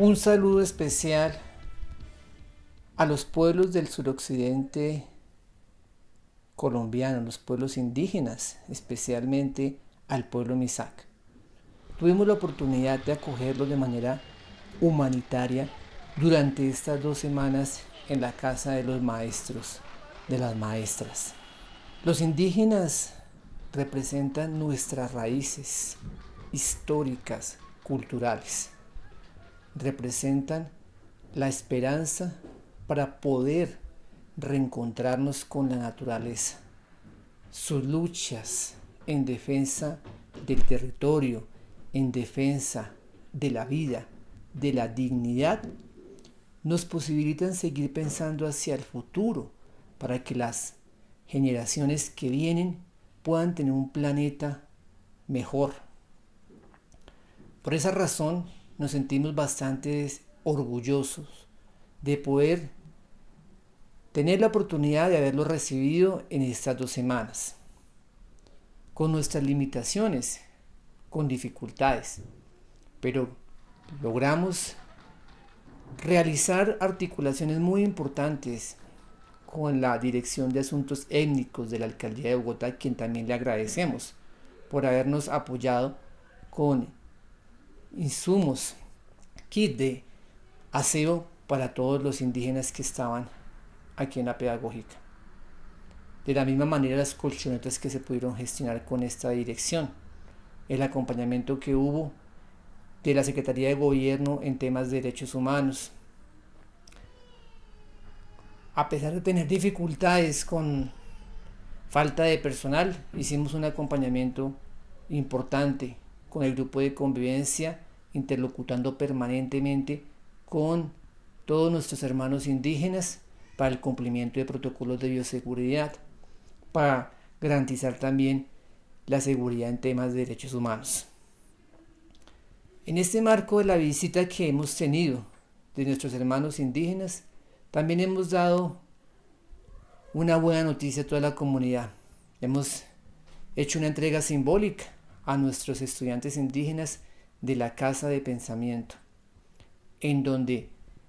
Un saludo especial a los pueblos del suroccidente colombiano, los pueblos indígenas, especialmente al pueblo Misak. Tuvimos la oportunidad de acogerlos de manera humanitaria durante estas dos semanas en la casa de los maestros, de las maestras. Los indígenas representan nuestras raíces históricas, culturales representan la esperanza para poder reencontrarnos con la naturaleza. Sus luchas en defensa del territorio, en defensa de la vida, de la dignidad, nos posibilitan seguir pensando hacia el futuro para que las generaciones que vienen puedan tener un planeta mejor. Por esa razón, nos sentimos bastante orgullosos de poder tener la oportunidad de haberlo recibido en estas dos semanas, con nuestras limitaciones, con dificultades, pero logramos realizar articulaciones muy importantes con la Dirección de Asuntos Étnicos de la Alcaldía de Bogotá, quien también le agradecemos por habernos apoyado con insumos, kit de aseo para todos los indígenas que estaban aquí en la pedagógica. De la misma manera las colchonetas que se pudieron gestionar con esta dirección, el acompañamiento que hubo de la Secretaría de Gobierno en temas de derechos humanos. A pesar de tener dificultades con falta de personal, hicimos un acompañamiento importante con el grupo de convivencia, interlocutando permanentemente con todos nuestros hermanos indígenas para el cumplimiento de protocolos de bioseguridad, para garantizar también la seguridad en temas de derechos humanos. En este marco de la visita que hemos tenido de nuestros hermanos indígenas, también hemos dado una buena noticia a toda la comunidad. Hemos hecho una entrega simbólica a nuestros estudiantes indígenas de la Casa de Pensamiento, en donde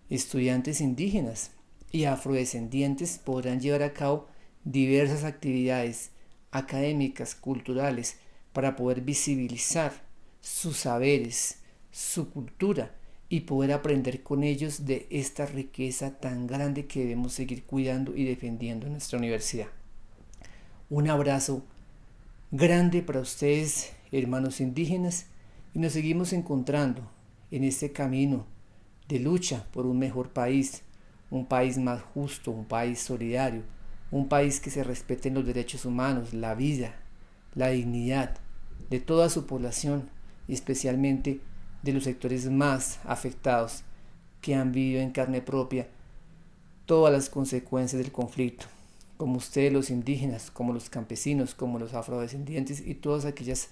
estudiantes indígenas y afrodescendientes podrán llevar a cabo diversas actividades académicas, culturales, para poder visibilizar sus saberes, su cultura y poder aprender con ellos de esta riqueza tan grande que debemos seguir cuidando y defendiendo en nuestra universidad. Un abrazo grande para ustedes hermanos indígenas, y nos seguimos encontrando en este camino de lucha por un mejor país, un país más justo, un país solidario, un país que se respeten los derechos humanos, la vida, la dignidad de toda su población y especialmente de los sectores más afectados que han vivido en carne propia todas las consecuencias del conflicto, como ustedes los indígenas, como los campesinos, como los afrodescendientes y todas aquellas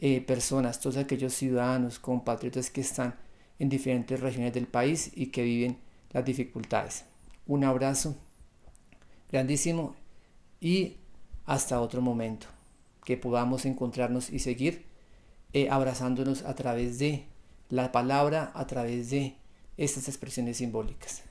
eh, personas, todos aquellos ciudadanos, compatriotas que están en diferentes regiones del país y que viven las dificultades. Un abrazo grandísimo y hasta otro momento, que podamos encontrarnos y seguir eh, abrazándonos a través de la palabra, a través de estas expresiones simbólicas.